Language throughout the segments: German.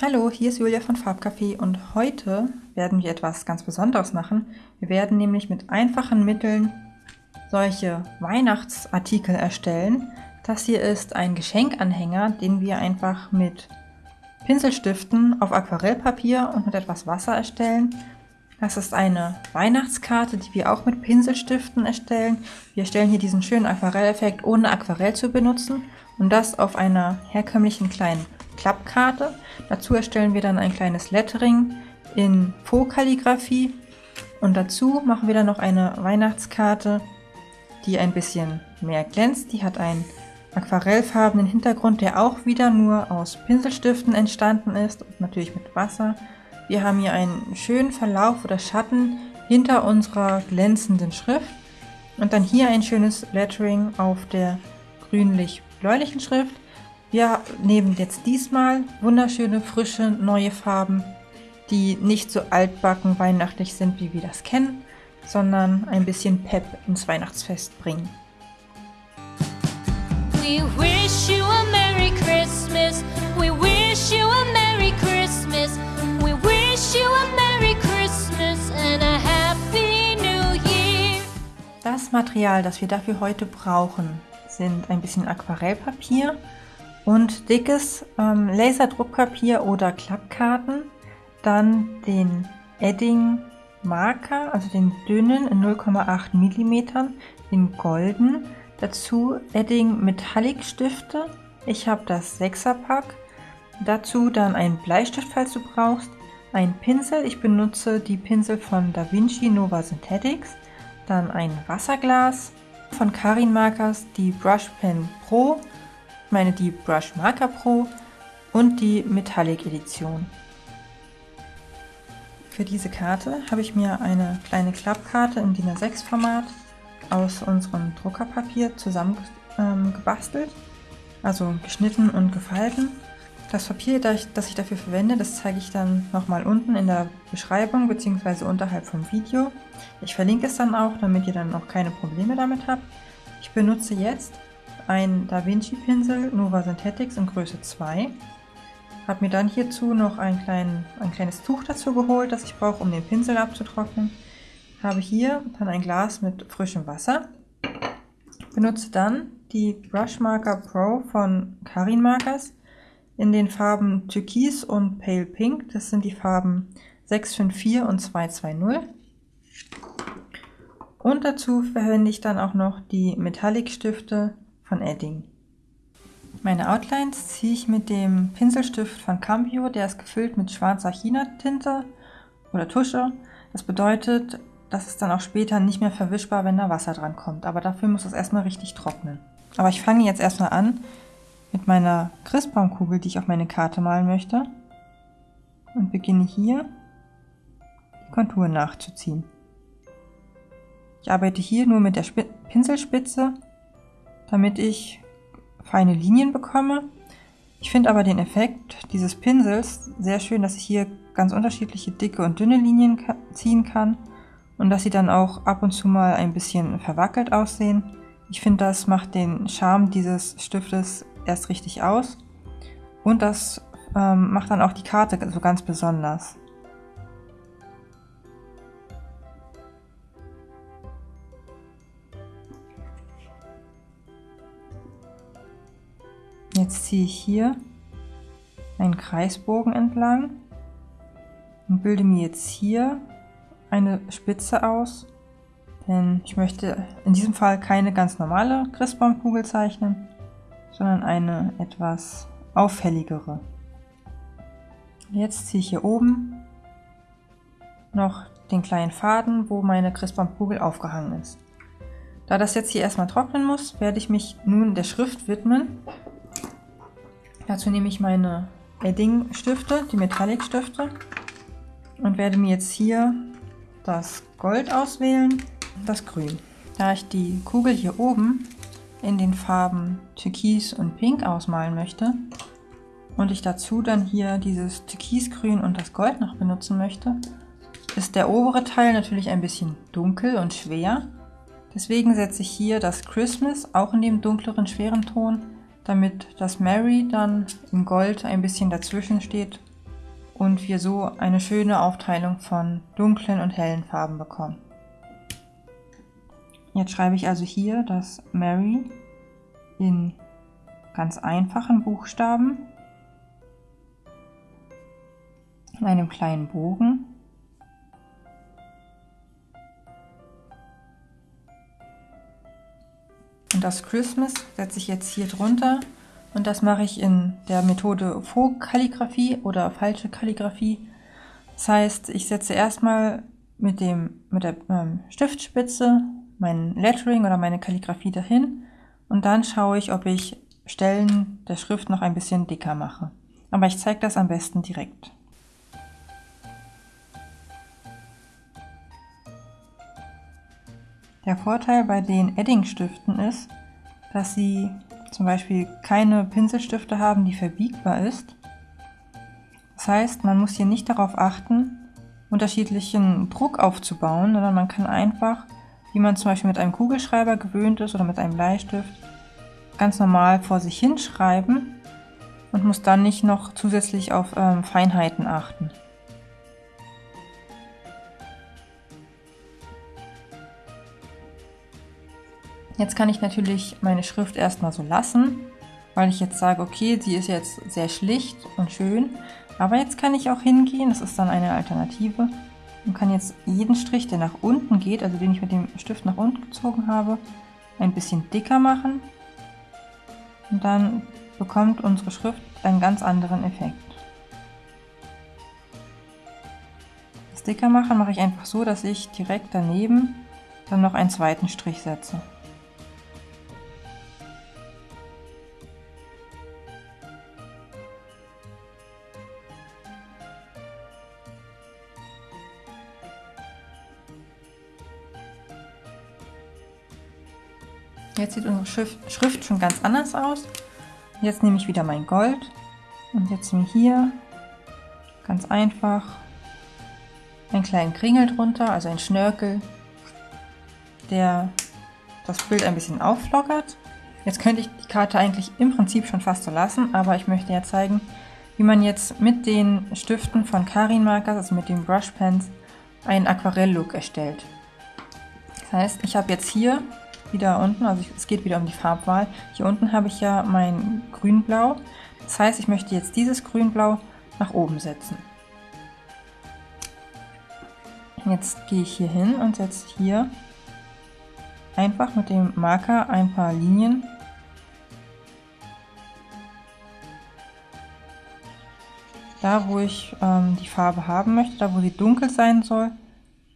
Hallo, hier ist Julia von Farbcafé und heute werden wir etwas ganz Besonderes machen. Wir werden nämlich mit einfachen Mitteln solche Weihnachtsartikel erstellen. Das hier ist ein Geschenkanhänger, den wir einfach mit Pinselstiften auf Aquarellpapier und mit etwas Wasser erstellen. Das ist eine Weihnachtskarte, die wir auch mit Pinselstiften erstellen. Wir erstellen hier diesen schönen Aquarelleffekt ohne Aquarell zu benutzen und das auf einer herkömmlichen kleinen Klappkarte. Dazu erstellen wir dann ein kleines Lettering in Faux-Kalligraphie und dazu machen wir dann noch eine Weihnachtskarte, die ein bisschen mehr glänzt. Die hat einen aquarellfarbenen Hintergrund, der auch wieder nur aus Pinselstiften entstanden ist und natürlich mit Wasser. Wir haben hier einen schönen Verlauf oder Schatten hinter unserer glänzenden Schrift und dann hier ein schönes Lettering auf der grünlich-bläulichen Schrift. Wir nehmen jetzt diesmal wunderschöne, frische, neue Farben, die nicht so altbacken weihnachtlich sind, wie wir das kennen, sondern ein bisschen Pep ins Weihnachtsfest bringen. We wish you a Merry Christmas. We wish you a Merry Christmas. We wish you a Merry Christmas and a Happy New Year. Das Material, das wir dafür heute brauchen, sind ein bisschen Aquarellpapier, und dickes ähm, Laserdruckpapier oder Klappkarten, dann den Edding Marker, also den dünnen in 0,8 mm in golden, dazu Edding Metallic Stifte, ich habe das 6er Pack, dazu dann ein Bleistift, falls du brauchst, ein Pinsel, ich benutze die Pinsel von Da Vinci Nova Synthetics, dann ein Wasserglas, von Karin Markers die Brush Pen Pro meine die Brush Marker Pro und die Metallic Edition. Für diese Karte habe ich mir eine kleine Klappkarte im DIN A6 Format aus unserem Druckerpapier zusammengebastelt, ähm, also geschnitten und gefalten. Das Papier, das ich dafür verwende, das zeige ich dann nochmal unten in der Beschreibung bzw. unterhalb vom Video. Ich verlinke es dann auch, damit ihr dann auch keine Probleme damit habt. Ich benutze jetzt ein Da Vinci Pinsel Nova Synthetics in Größe 2. Habe mir dann hierzu noch ein, klein, ein kleines Tuch dazu geholt, das ich brauche, um den Pinsel abzutrocknen. Habe hier dann ein Glas mit frischem Wasser. Benutze dann die Brush Marker Pro von Karin Markers in den Farben Türkis und Pale Pink. Das sind die Farben 654 und 220. Und dazu verwende ich dann auch noch die Metallic Stifte von Edding. Meine Outlines ziehe ich mit dem Pinselstift von Cambio, der ist gefüllt mit schwarzer China-Tinte oder Tusche. Das bedeutet, das ist dann auch später nicht mehr verwischbar, wenn da Wasser dran kommt. Aber dafür muss es erstmal richtig trocknen. Aber ich fange jetzt erstmal an mit meiner Christbaumkugel, die ich auf meine Karte malen möchte. Und beginne hier die Konturen nachzuziehen. Ich arbeite hier nur mit der Pinselspitze damit ich feine Linien bekomme. Ich finde aber den Effekt dieses Pinsels sehr schön, dass ich hier ganz unterschiedliche dicke und dünne Linien ziehen kann und dass sie dann auch ab und zu mal ein bisschen verwackelt aussehen. Ich finde, das macht den Charme dieses Stiftes erst richtig aus und das ähm, macht dann auch die Karte so ganz besonders. Jetzt ziehe ich hier einen Kreisbogen entlang und bilde mir jetzt hier eine Spitze aus, denn ich möchte in diesem Fall keine ganz normale Christbaumkugel zeichnen, sondern eine etwas auffälligere. Jetzt ziehe ich hier oben noch den kleinen Faden, wo meine Christbaumkugel aufgehangen ist. Da das jetzt hier erstmal trocknen muss, werde ich mich nun der Schrift widmen Dazu nehme ich meine Edding-Stifte, die Metallic-Stifte und werde mir jetzt hier das Gold auswählen, das Grün. Da ich die Kugel hier oben in den Farben Türkis und Pink ausmalen möchte und ich dazu dann hier dieses Türkisgrün und das Gold noch benutzen möchte, ist der obere Teil natürlich ein bisschen dunkel und schwer. Deswegen setze ich hier das Christmas auch in dem dunkleren, schweren Ton damit das Mary dann in Gold ein bisschen dazwischen steht und wir so eine schöne Aufteilung von dunklen und hellen Farben bekommen. Jetzt schreibe ich also hier das Mary in ganz einfachen Buchstaben in einem kleinen Bogen. Und das Christmas setze ich jetzt hier drunter und das mache ich in der Methode Faux-Kalligraphie oder falsche Kalligraphie. Das heißt, ich setze erstmal mit, dem, mit der ähm, Stiftspitze mein Lettering oder meine Kalligraphie dahin und dann schaue ich, ob ich Stellen der Schrift noch ein bisschen dicker mache. Aber ich zeige das am besten direkt. Der Vorteil bei den Edding-Stiften ist, dass sie zum Beispiel keine Pinselstifte haben, die verbiegbar ist. Das heißt, man muss hier nicht darauf achten, unterschiedlichen Druck aufzubauen, sondern man kann einfach wie man zum Beispiel mit einem Kugelschreiber gewöhnt ist oder mit einem Bleistift, ganz normal vor sich hinschreiben und muss dann nicht noch zusätzlich auf ähm, Feinheiten achten. Jetzt kann ich natürlich meine Schrift erstmal so lassen, weil ich jetzt sage, okay, sie ist jetzt sehr schlicht und schön, aber jetzt kann ich auch hingehen, das ist dann eine Alternative, und kann jetzt jeden Strich, der nach unten geht, also den ich mit dem Stift nach unten gezogen habe, ein bisschen dicker machen. Und dann bekommt unsere Schrift einen ganz anderen Effekt. Das dicker machen mache ich einfach so, dass ich direkt daneben dann noch einen zweiten Strich setze. Jetzt sieht unsere Schrift schon ganz anders aus. Jetzt nehme ich wieder mein Gold und setze mir hier ganz einfach einen kleinen Kringel drunter, also ein Schnörkel, der das Bild ein bisschen auflockert. Jetzt könnte ich die Karte eigentlich im Prinzip schon fast so lassen, aber ich möchte ja zeigen, wie man jetzt mit den Stiften von Karin Markers, also mit den Brush Pens, einen Aquarell-Look erstellt. Das heißt, ich habe jetzt hier wieder unten, also es geht wieder um die Farbwahl. Hier unten habe ich ja mein Grünblau. Das heißt, ich möchte jetzt dieses Grünblau nach oben setzen. Jetzt gehe ich hier hin und setze hier einfach mit dem Marker ein paar Linien da wo ich ähm, die Farbe haben möchte, da wo sie dunkel sein soll,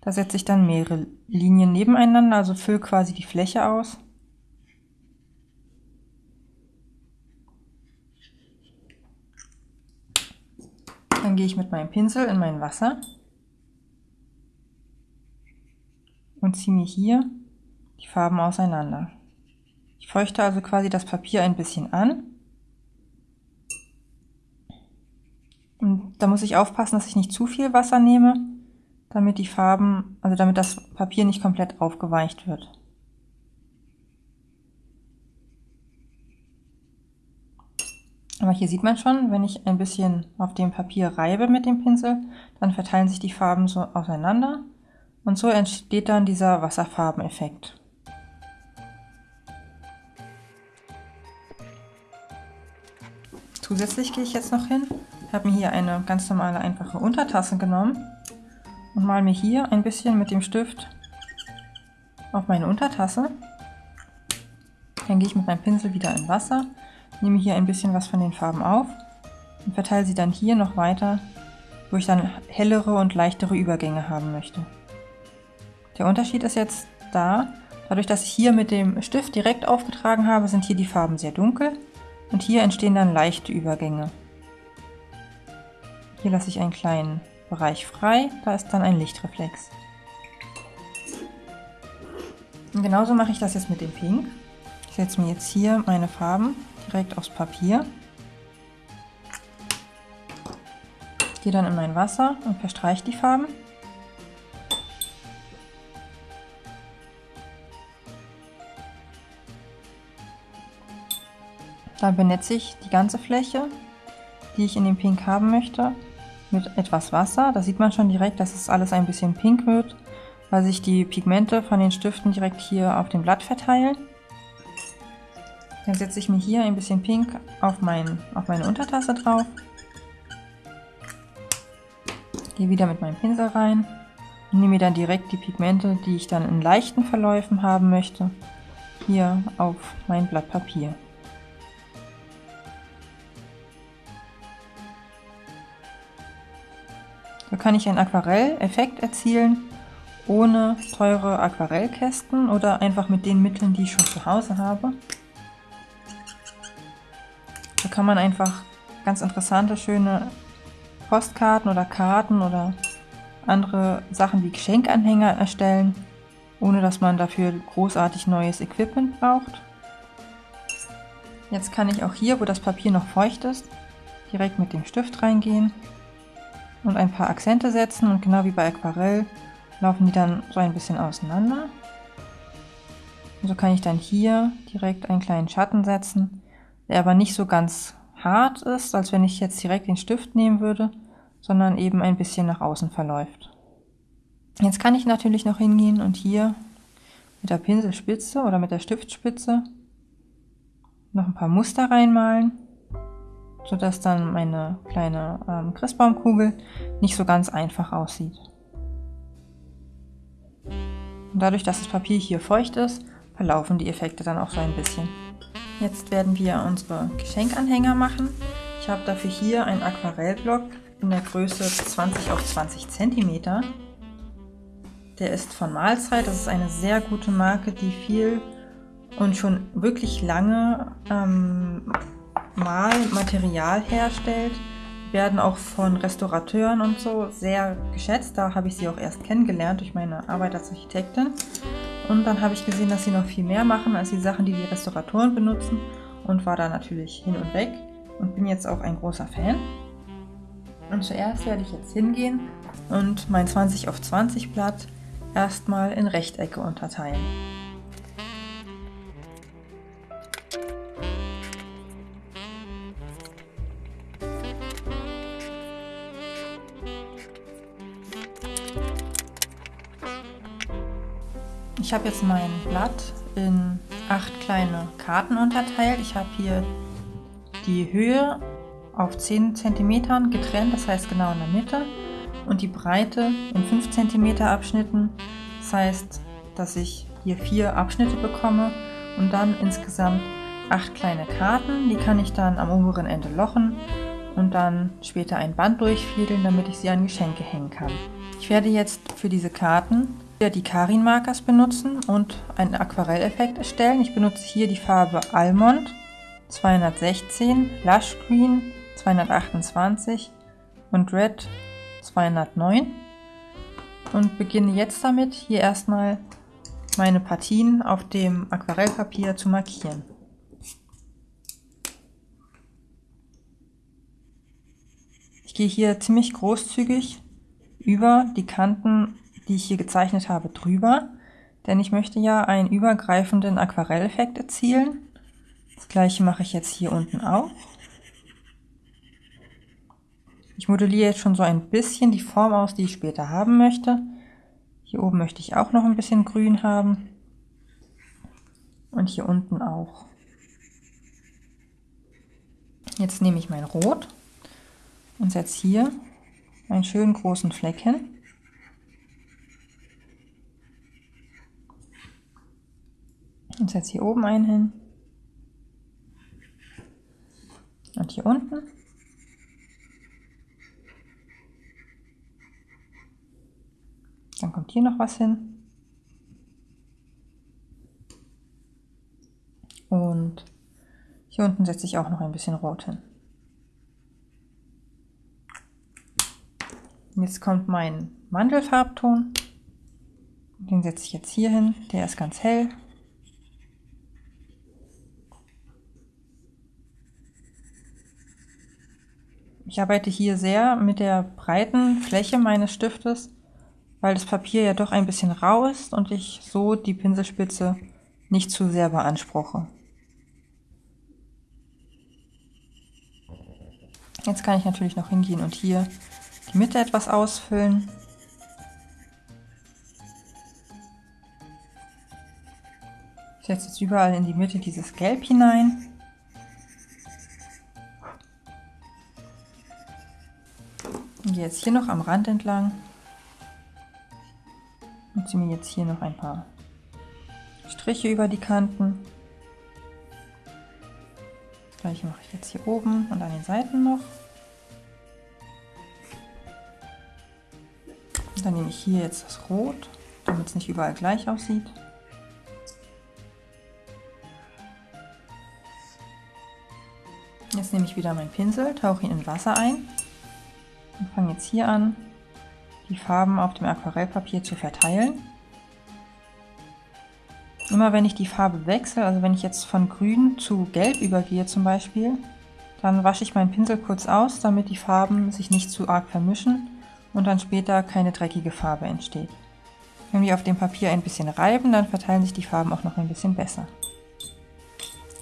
da setze ich dann mehrere Linien nebeneinander, also fülle quasi die Fläche aus. Dann gehe ich mit meinem Pinsel in mein Wasser und ziehe mir hier die Farben auseinander. Ich feuchte also quasi das Papier ein bisschen an. Und da muss ich aufpassen, dass ich nicht zu viel Wasser nehme, damit die Farben, also damit das Papier nicht komplett aufgeweicht wird. Aber hier sieht man schon, wenn ich ein bisschen auf dem Papier reibe mit dem Pinsel, dann verteilen sich die Farben so auseinander und so entsteht dann dieser Wasserfarbeneffekt. Zusätzlich gehe ich jetzt noch hin, habe mir hier eine ganz normale einfache Untertasse genommen und mal mir hier ein bisschen mit dem Stift auf meine Untertasse. Dann gehe ich mit meinem Pinsel wieder in Wasser, nehme hier ein bisschen was von den Farben auf und verteile sie dann hier noch weiter, wo ich dann hellere und leichtere Übergänge haben möchte. Der Unterschied ist jetzt da, dadurch, dass ich hier mit dem Stift direkt aufgetragen habe, sind hier die Farben sehr dunkel und hier entstehen dann leichte Übergänge. Hier lasse ich einen kleinen Bereich frei, da ist dann ein Lichtreflex. Und genauso mache ich das jetzt mit dem Pink. Ich setze mir jetzt hier meine Farben direkt aufs Papier. Gehe dann in mein Wasser und verstreiche die Farben. Dann benetze ich die ganze Fläche, die ich in dem Pink haben möchte mit etwas Wasser. Da sieht man schon direkt, dass es alles ein bisschen pink wird, weil sich die Pigmente von den Stiften direkt hier auf dem Blatt verteilen. Dann setze ich mir hier ein bisschen Pink auf, mein, auf meine Untertasse drauf. Gehe wieder mit meinem Pinsel rein und nehme mir dann direkt die Pigmente, die ich dann in leichten Verläufen haben möchte, hier auf mein Blatt Papier. Kann ich einen Aquarelleffekt erzielen, ohne teure Aquarellkästen oder einfach mit den Mitteln, die ich schon zu Hause habe. So kann man einfach ganz interessante, schöne Postkarten oder Karten oder andere Sachen wie Geschenkanhänger erstellen, ohne dass man dafür großartig neues Equipment braucht. Jetzt kann ich auch hier, wo das Papier noch feucht ist, direkt mit dem Stift reingehen und ein paar Akzente setzen und genau wie bei Aquarell laufen die dann so ein bisschen auseinander. Und so kann ich dann hier direkt einen kleinen Schatten setzen, der aber nicht so ganz hart ist, als wenn ich jetzt direkt den Stift nehmen würde, sondern eben ein bisschen nach außen verläuft. Jetzt kann ich natürlich noch hingehen und hier mit der Pinselspitze oder mit der Stiftspitze noch ein paar Muster reinmalen sodass dann meine kleine ähm, Christbaumkugel nicht so ganz einfach aussieht. Und dadurch, dass das Papier hier feucht ist, verlaufen die Effekte dann auch so ein bisschen. Jetzt werden wir unsere Geschenkanhänger machen. Ich habe dafür hier einen Aquarellblock in der Größe 20 auf 20 cm. Der ist von Mahlzeit, das ist eine sehr gute Marke, die viel und schon wirklich lange ähm, Malmaterial herstellt, werden auch von Restaurateuren und so sehr geschätzt. Da habe ich sie auch erst kennengelernt durch meine Arbeit als Architektin. Und dann habe ich gesehen, dass sie noch viel mehr machen als die Sachen, die die Restauratoren benutzen und war da natürlich hin und weg und bin jetzt auch ein großer Fan. Und zuerst werde ich jetzt hingehen und mein 20 auf 20 Blatt erstmal in Rechtecke unterteilen. Ich habe jetzt mein Blatt in acht kleine Karten unterteilt. Ich habe hier die Höhe auf 10 cm getrennt, das heißt genau in der Mitte, und die Breite in 5 cm Abschnitten. Das heißt, dass ich hier vier Abschnitte bekomme und dann insgesamt acht kleine Karten. Die kann ich dann am oberen Ende lochen und dann später ein Band durchfädeln, damit ich sie an Geschenke hängen kann. Ich werde jetzt für diese Karten die Karin Markers benutzen und einen Aquarelleffekt erstellen. Ich benutze hier die Farbe Almond 216, Lush Green 228 und Red 209 und beginne jetzt damit, hier erstmal meine Partien auf dem Aquarellpapier zu markieren. Ich gehe hier ziemlich großzügig über die Kanten die ich hier gezeichnet habe, drüber, denn ich möchte ja einen übergreifenden Aquarelleffekt erzielen. Das gleiche mache ich jetzt hier unten auch. Ich modelliere jetzt schon so ein bisschen die Form aus, die ich später haben möchte. Hier oben möchte ich auch noch ein bisschen grün haben. Und hier unten auch. Jetzt nehme ich mein Rot und setze hier einen schönen großen Fleck hin. Und setze hier oben einen hin. Und hier unten. Dann kommt hier noch was hin. Und hier unten setze ich auch noch ein bisschen Rot hin. Jetzt kommt mein Mandelfarbton. Den setze ich jetzt hier hin. Der ist ganz hell. Ich arbeite hier sehr mit der breiten Fläche meines Stiftes, weil das Papier ja doch ein bisschen rau ist und ich so die Pinselspitze nicht zu sehr beanspruche. Jetzt kann ich natürlich noch hingehen und hier die Mitte etwas ausfüllen. Ich setze jetzt überall in die Mitte dieses Gelb hinein. Gehe jetzt hier noch am Rand entlang. Und ziehe mir jetzt hier noch ein paar Striche über die Kanten. Das gleiche mache ich jetzt hier oben und an den Seiten noch. Und dann nehme ich hier jetzt das Rot, damit es nicht überall gleich aussieht. Jetzt nehme ich wieder meinen Pinsel, tauche ihn in Wasser ein und fange jetzt hier an, die Farben auf dem Aquarellpapier zu verteilen. Immer wenn ich die Farbe wechsle, also wenn ich jetzt von grün zu gelb übergehe zum Beispiel, dann wasche ich meinen Pinsel kurz aus, damit die Farben sich nicht zu arg vermischen und dann später keine dreckige Farbe entsteht. Wenn wir auf dem Papier ein bisschen reiben, dann verteilen sich die Farben auch noch ein bisschen besser.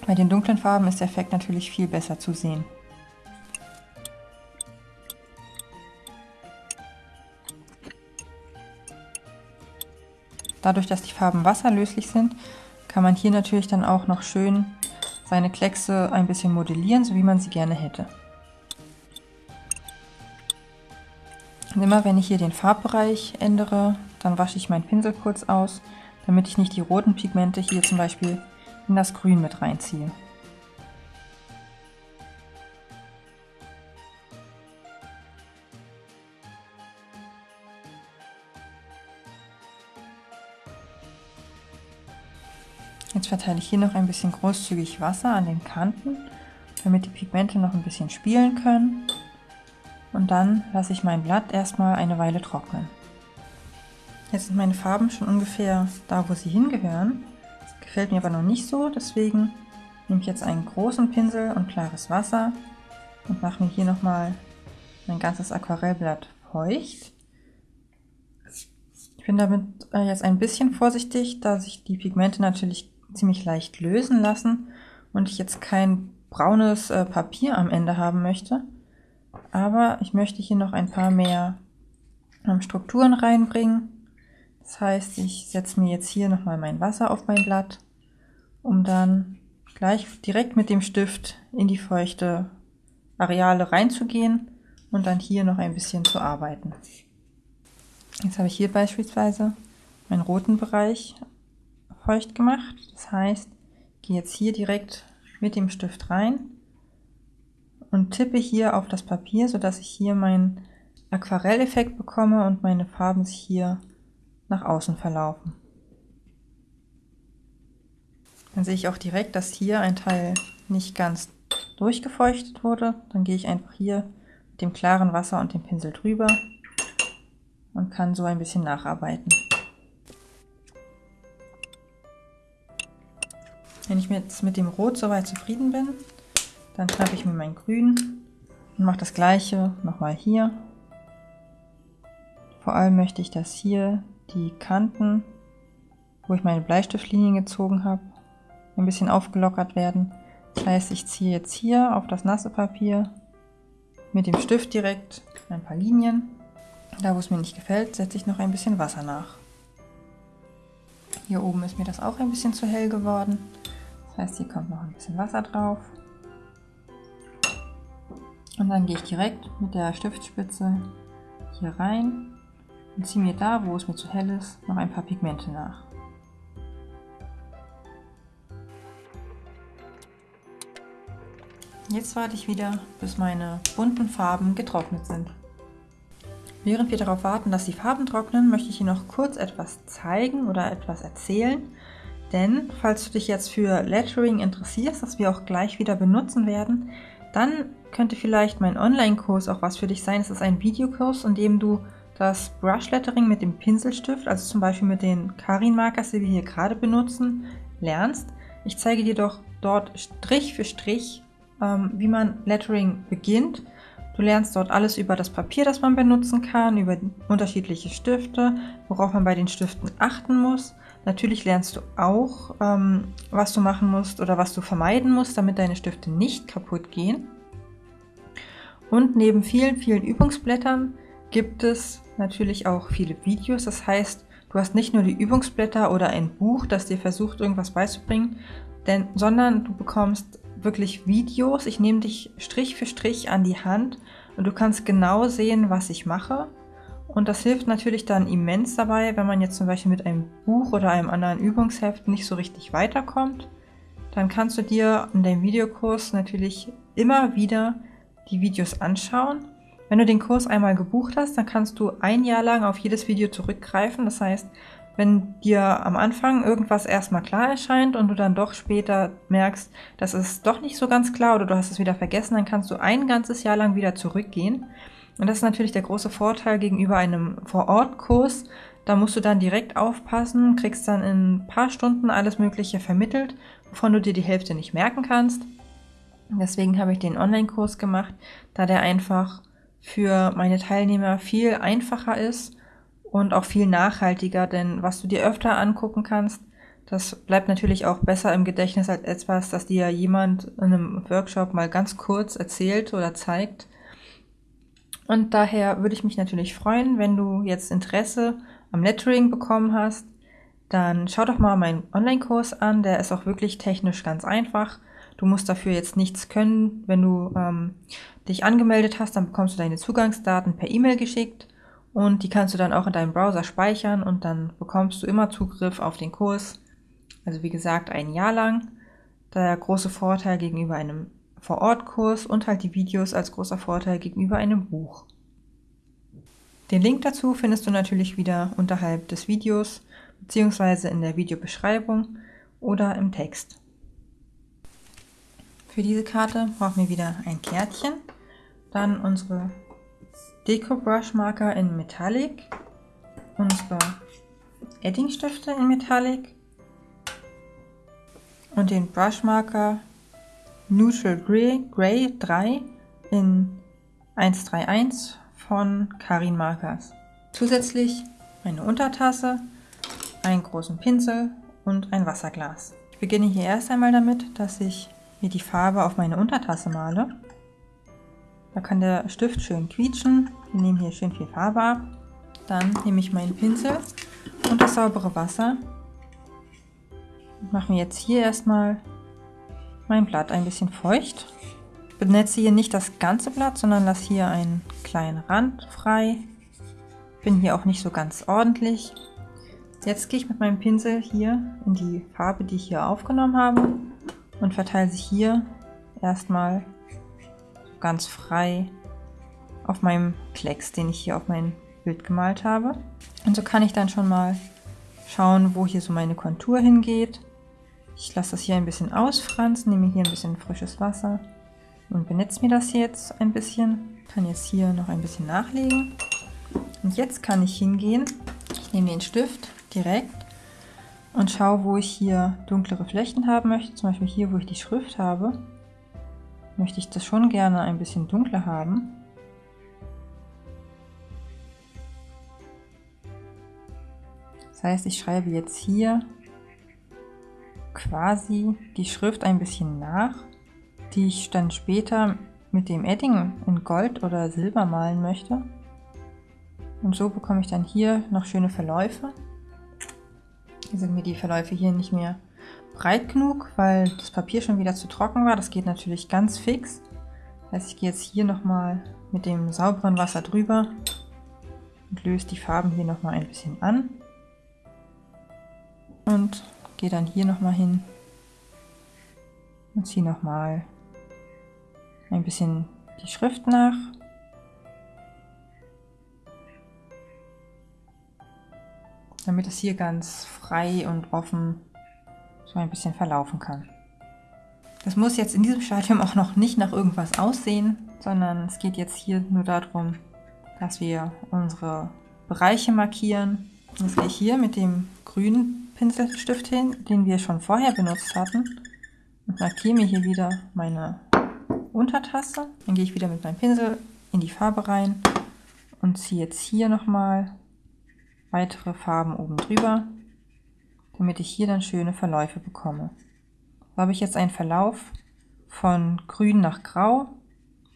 Bei den dunklen Farben ist der Effekt natürlich viel besser zu sehen. Dadurch, dass die Farben wasserlöslich sind, kann man hier natürlich dann auch noch schön seine Kleckse ein bisschen modellieren, so wie man sie gerne hätte. Und immer wenn ich hier den Farbbereich ändere, dann wasche ich meinen Pinsel kurz aus, damit ich nicht die roten Pigmente hier zum Beispiel in das Grün mit reinziehe. Jetzt verteile ich hier noch ein bisschen großzügig Wasser an den Kanten, damit die Pigmente noch ein bisschen spielen können. Und dann lasse ich mein Blatt erstmal eine Weile trocknen. Jetzt sind meine Farben schon ungefähr da, wo sie hingehören. Gefällt mir aber noch nicht so, deswegen nehme ich jetzt einen großen Pinsel und klares Wasser und mache mir hier nochmal mein ganzes Aquarellblatt feucht. Ich bin damit äh, jetzt ein bisschen vorsichtig, da sich die Pigmente natürlich ziemlich leicht lösen lassen und ich jetzt kein braunes äh, Papier am Ende haben möchte. Aber ich möchte hier noch ein paar mehr ähm, Strukturen reinbringen. Das heißt, ich setze mir jetzt hier nochmal mein Wasser auf mein Blatt, um dann gleich direkt mit dem Stift in die feuchte Areale reinzugehen und dann hier noch ein bisschen zu arbeiten. Jetzt habe ich hier beispielsweise meinen roten Bereich feucht gemacht. Das heißt, ich gehe jetzt hier direkt mit dem Stift rein und tippe hier auf das Papier, sodass ich hier meinen Aquarelleffekt bekomme und meine Farben sich hier nach außen verlaufen. Dann sehe ich auch direkt, dass hier ein Teil nicht ganz durchgefeuchtet wurde. Dann gehe ich einfach hier mit dem klaren Wasser und dem Pinsel drüber und kann so ein bisschen nacharbeiten. Wenn ich jetzt mit dem Rot soweit zufrieden bin, dann schnappe ich mir mein Grün und mache das gleiche nochmal hier. Vor allem möchte ich, dass hier die Kanten, wo ich meine Bleistiftlinien gezogen habe, ein bisschen aufgelockert werden. Das heißt, ich ziehe jetzt hier auf das nasse Papier mit dem Stift direkt ein paar Linien. Da, wo es mir nicht gefällt, setze ich noch ein bisschen Wasser nach. Hier oben ist mir das auch ein bisschen zu hell geworden. Das heißt, hier kommt noch ein bisschen Wasser drauf. Und dann gehe ich direkt mit der Stiftspitze hier rein und ziehe mir da, wo es mir zu hell ist, noch ein paar Pigmente nach. Jetzt warte ich wieder, bis meine bunten Farben getrocknet sind. Während wir darauf warten, dass die Farben trocknen, möchte ich Ihnen noch kurz etwas zeigen oder etwas erzählen, denn falls du dich jetzt für Lettering interessierst, das wir auch gleich wieder benutzen werden, dann könnte vielleicht mein Online-Kurs auch was für dich sein. Es ist ein Videokurs, in dem du das Brush Lettering mit dem Pinselstift, also zum Beispiel mit den Karin Markers, die wir hier gerade benutzen, lernst. Ich zeige dir doch dort Strich für Strich, ähm, wie man Lettering beginnt. Du lernst dort alles über das Papier, das man benutzen kann, über unterschiedliche Stifte, worauf man bei den Stiften achten muss. Natürlich lernst du auch, ähm, was du machen musst oder was du vermeiden musst, damit deine Stifte nicht kaputt gehen. Und neben vielen, vielen Übungsblättern gibt es natürlich auch viele Videos. Das heißt, du hast nicht nur die Übungsblätter oder ein Buch, das dir versucht, irgendwas beizubringen, denn, sondern du bekommst wirklich Videos. Ich nehme dich Strich für Strich an die Hand und du kannst genau sehen, was ich mache. Und das hilft natürlich dann immens dabei, wenn man jetzt zum Beispiel mit einem Buch oder einem anderen Übungsheft nicht so richtig weiterkommt. Dann kannst du dir in deinem Videokurs natürlich immer wieder die Videos anschauen. Wenn du den Kurs einmal gebucht hast, dann kannst du ein Jahr lang auf jedes Video zurückgreifen. Das heißt, wenn dir am Anfang irgendwas erstmal klar erscheint und du dann doch später merkst, das ist doch nicht so ganz klar oder du hast es wieder vergessen, dann kannst du ein ganzes Jahr lang wieder zurückgehen. Und das ist natürlich der große Vorteil gegenüber einem Vor-Ort-Kurs. Da musst du dann direkt aufpassen, kriegst dann in ein paar Stunden alles Mögliche vermittelt, wovon du dir die Hälfte nicht merken kannst. Deswegen habe ich den Online-Kurs gemacht, da der einfach für meine Teilnehmer viel einfacher ist und auch viel nachhaltiger, denn was du dir öfter angucken kannst, das bleibt natürlich auch besser im Gedächtnis als etwas, das dir jemand in einem Workshop mal ganz kurz erzählt oder zeigt. Und daher würde ich mich natürlich freuen, wenn du jetzt Interesse am Lettering bekommen hast, dann schau doch mal meinen Online-Kurs an, der ist auch wirklich technisch ganz einfach. Du musst dafür jetzt nichts können. Wenn du ähm, dich angemeldet hast, dann bekommst du deine Zugangsdaten per E-Mail geschickt und die kannst du dann auch in deinem Browser speichern und dann bekommst du immer Zugriff auf den Kurs. Also wie gesagt, ein Jahr lang. Der große Vorteil gegenüber einem Vor-Ort-Kurs und halt die Videos als großer Vorteil gegenüber einem Buch. Den Link dazu findest du natürlich wieder unterhalb des Videos beziehungsweise in der Videobeschreibung oder im Text. Für diese Karte brauchen wir wieder ein Kärtchen, dann unsere Deko Brush Marker in Metallic, unsere Edding-Stifte in Metallic und den Brush Marker Neutral Gray, Gray 3 in 131 von Karin Markers. Zusätzlich eine Untertasse, einen großen Pinsel und ein Wasserglas. Ich beginne hier erst einmal damit, dass ich mir die Farbe auf meine Untertasse male. Da kann der Stift schön quietschen. Wir nehmen hier schön viel Farbe ab. Dann nehme ich meinen Pinsel und das saubere Wasser. Und mache mir jetzt hier erstmal mein Blatt ein bisschen feucht. Ich benetze hier nicht das ganze Blatt, sondern lasse hier einen kleinen Rand frei. Bin hier auch nicht so ganz ordentlich. Jetzt gehe ich mit meinem Pinsel hier in die Farbe, die ich hier aufgenommen habe und verteile sie hier erstmal ganz frei auf meinem Klecks, den ich hier auf mein Bild gemalt habe. Und so kann ich dann schon mal schauen, wo hier so meine Kontur hingeht. Ich lasse das hier ein bisschen ausfransen, nehme hier ein bisschen frisches Wasser und benetze mir das jetzt ein bisschen. Kann jetzt hier noch ein bisschen nachlegen. Und jetzt kann ich hingehen, ich nehme den Stift direkt und schaue, wo ich hier dunklere Flächen haben möchte. Zum Beispiel hier, wo ich die Schrift habe möchte ich das schon gerne ein bisschen dunkler haben. Das heißt, ich schreibe jetzt hier quasi die Schrift ein bisschen nach, die ich dann später mit dem Edding in Gold oder Silber malen möchte. Und so bekomme ich dann hier noch schöne Verläufe. Hier sind mir die Verläufe hier nicht mehr breit genug, weil das Papier schon wieder zu trocken war. Das geht natürlich ganz fix. Das heißt, ich gehe jetzt hier nochmal mit dem sauberen Wasser drüber und löse die Farben hier nochmal ein bisschen an. Und gehe dann hier nochmal hin und ziehe nochmal ein bisschen die Schrift nach. Damit es hier ganz frei und offen so ein bisschen verlaufen kann. Das muss jetzt in diesem Stadium auch noch nicht nach irgendwas aussehen, sondern es geht jetzt hier nur darum, dass wir unsere Bereiche markieren. Jetzt gehe ich hier mit dem grünen Pinselstift hin, den wir schon vorher benutzt hatten und markiere mir hier wieder meine Untertasse. Dann gehe ich wieder mit meinem Pinsel in die Farbe rein und ziehe jetzt hier nochmal weitere Farben oben drüber damit ich hier dann schöne Verläufe bekomme. So habe ich jetzt einen Verlauf von grün nach grau.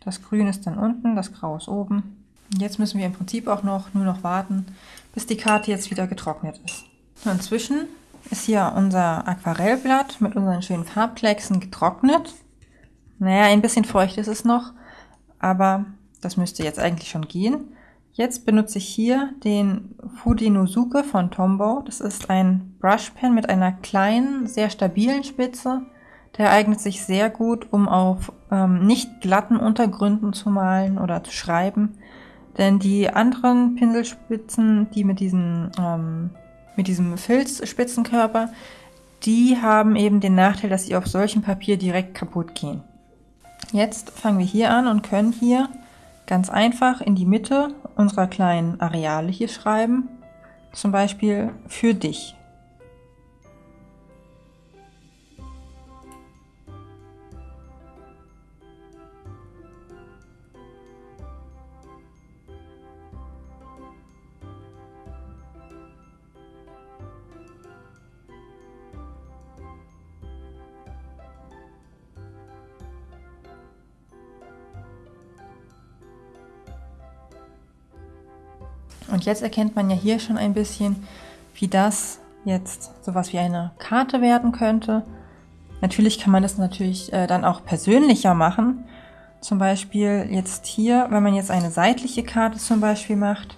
Das grün ist dann unten, das grau ist oben. Jetzt müssen wir im Prinzip auch noch nur noch warten, bis die Karte jetzt wieder getrocknet ist. Inzwischen ist hier unser Aquarellblatt mit unseren schönen Farbklecksen getrocknet. Naja, ein bisschen feucht ist es noch, aber das müsste jetzt eigentlich schon gehen. Jetzt benutze ich hier den Fudinosuke von Tombow. Das ist ein Brushpen mit einer kleinen, sehr stabilen Spitze. Der eignet sich sehr gut, um auf ähm, nicht glatten Untergründen zu malen oder zu schreiben. Denn die anderen Pinselspitzen, die mit, diesen, ähm, mit diesem Filzspitzenkörper, die haben eben den Nachteil, dass sie auf solchem Papier direkt kaputt gehen. Jetzt fangen wir hier an und können hier ganz einfach in die Mitte unserer kleinen Areale hier schreiben. Zum Beispiel für dich. Und jetzt erkennt man ja hier schon ein bisschen, wie das jetzt sowas wie eine Karte werden könnte. Natürlich kann man das natürlich äh, dann auch persönlicher machen. Zum Beispiel jetzt hier, wenn man jetzt eine seitliche Karte zum Beispiel macht,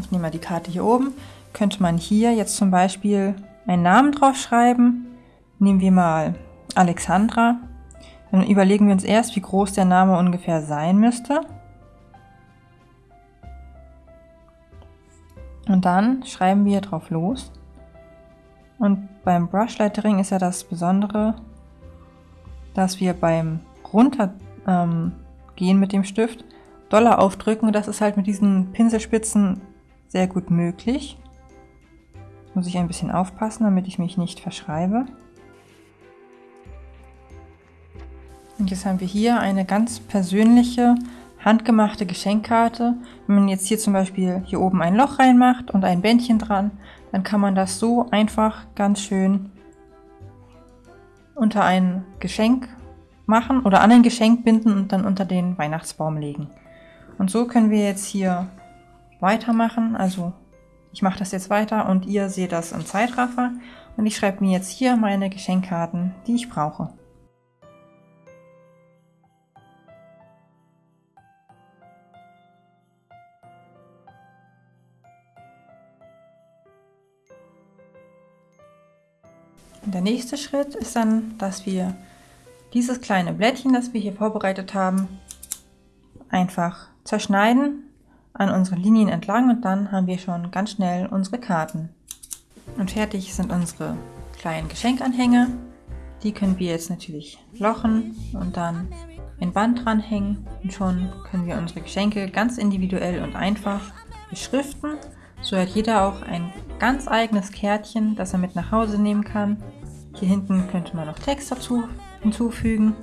ich nehme mal die Karte hier oben, könnte man hier jetzt zum Beispiel einen Namen drauf schreiben. Nehmen wir mal Alexandra. Dann überlegen wir uns erst, wie groß der Name ungefähr sein müsste. Und dann schreiben wir drauf los. Und beim Brushlettering ist ja das Besondere, dass wir beim Runtergehen ähm, mit dem Stift doller aufdrücken. Das ist halt mit diesen Pinselspitzen sehr gut möglich. Muss ich ein bisschen aufpassen, damit ich mich nicht verschreibe. Und jetzt haben wir hier eine ganz persönliche handgemachte Geschenkkarte. Wenn man jetzt hier zum Beispiel hier oben ein Loch reinmacht und ein Bändchen dran, dann kann man das so einfach ganz schön unter ein Geschenk machen oder an ein Geschenk binden und dann unter den Weihnachtsbaum legen. Und so können wir jetzt hier weitermachen. Also ich mache das jetzt weiter und ihr seht das im Zeitraffer. Und ich schreibe mir jetzt hier meine Geschenkkarten, die ich brauche. Nächste Schritt ist dann, dass wir dieses kleine Blättchen, das wir hier vorbereitet haben, einfach zerschneiden an unseren Linien entlang und dann haben wir schon ganz schnell unsere Karten. Und fertig sind unsere kleinen Geschenkanhänger. Die können wir jetzt natürlich lochen und dann ein Band dranhängen und schon können wir unsere Geschenke ganz individuell und einfach beschriften. So hat jeder auch ein ganz eigenes Kärtchen, das er mit nach Hause nehmen kann. Hier hinten könnte man noch Text dazu hinzufügen.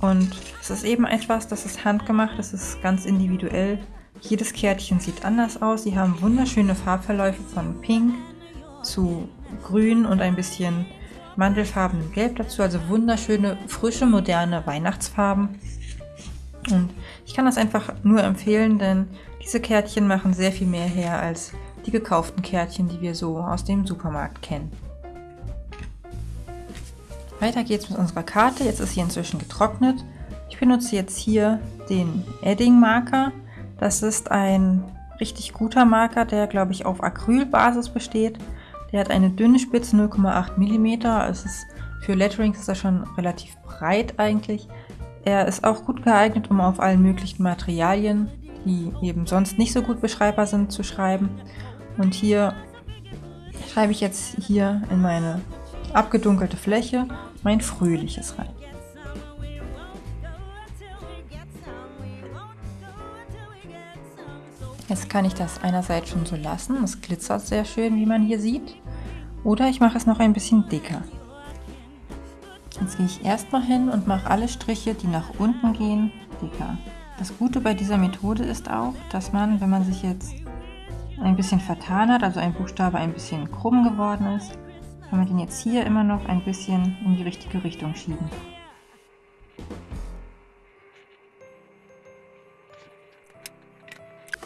Und es ist eben etwas, das ist handgemacht, das ist ganz individuell. Jedes Kärtchen sieht anders aus. Sie haben wunderschöne Farbverläufe von Pink zu Grün und ein bisschen mandelfarbenem Gelb dazu. Also wunderschöne, frische, moderne Weihnachtsfarben. Und ich kann das einfach nur empfehlen, denn diese Kärtchen machen sehr viel mehr her als die gekauften Kärtchen, die wir so aus dem Supermarkt kennen. Weiter geht's mit unserer Karte. Jetzt ist sie inzwischen getrocknet. Ich benutze jetzt hier den Edding Marker. Das ist ein richtig guter Marker, der glaube ich auf Acrylbasis besteht. Der hat eine dünne Spitze 0,8 mm. Es ist für Letterings ist er schon relativ breit eigentlich. Er ist auch gut geeignet, um auf allen möglichen Materialien, die eben sonst nicht so gut beschreibbar sind, zu schreiben. Und hier schreibe ich jetzt hier in meine abgedunkelte Fläche mein fröhliches rein. Jetzt kann ich das einerseits schon so lassen, es glitzert sehr schön, wie man hier sieht. Oder ich mache es noch ein bisschen dicker. Jetzt gehe ich erstmal hin und mache alle Striche, die nach unten gehen, dicker. Das Gute bei dieser Methode ist auch, dass man, wenn man sich jetzt ein bisschen vertan hat, also ein Buchstabe ein bisschen krumm geworden ist, kann man den jetzt hier immer noch ein bisschen in die richtige Richtung schieben.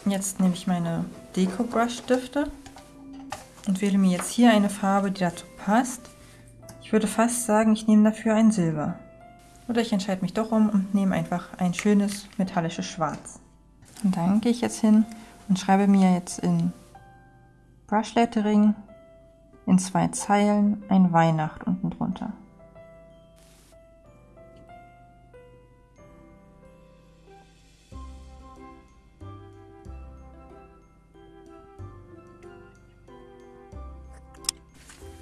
Jetzt nehme ich meine Deko Brush Stifte und wähle mir jetzt hier eine Farbe, die dazu passt. Ich würde fast sagen, ich nehme dafür ein Silber. Oder ich entscheide mich doch um und nehme einfach ein schönes metallisches Schwarz. Und dann gehe ich jetzt hin und schreibe mir jetzt in Brush Lettering in zwei Zeilen ein Weihnacht unten drunter.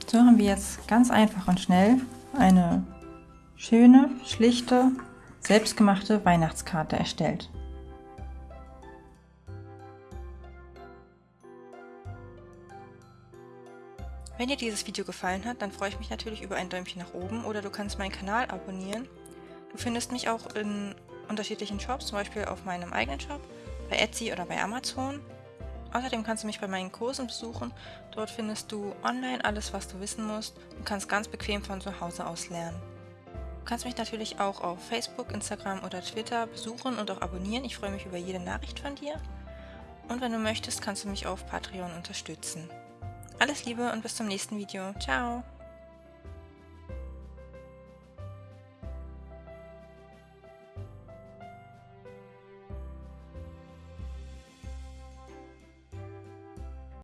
So haben wir jetzt ganz einfach und schnell eine schöne, schlichte, selbstgemachte Weihnachtskarte erstellt. Wenn dir dieses Video gefallen hat, dann freue ich mich natürlich über ein Däumchen nach oben oder du kannst meinen Kanal abonnieren. Du findest mich auch in unterschiedlichen Shops, zum Beispiel auf meinem eigenen Shop, bei Etsy oder bei Amazon. Außerdem kannst du mich bei meinen Kursen besuchen. Dort findest du online alles, was du wissen musst und kannst ganz bequem von zu Hause aus lernen. Du kannst mich natürlich auch auf Facebook, Instagram oder Twitter besuchen und auch abonnieren. Ich freue mich über jede Nachricht von dir. Und wenn du möchtest, kannst du mich auf Patreon unterstützen. Alles Liebe und bis zum nächsten Video. Ciao!